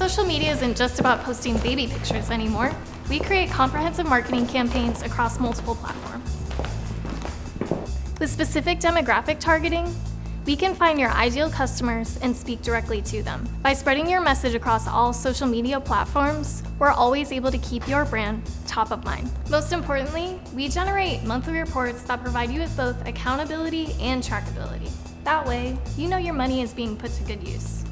social media isn't just about posting baby pictures anymore. We create comprehensive marketing campaigns across multiple platforms. With specific demographic targeting, we can find your ideal customers and speak directly to them. By spreading your message across all social media platforms, we're always able to keep your brand top of mind. Most importantly, we generate monthly reports that provide you with both accountability and trackability. That way, you know your money is being put to good use.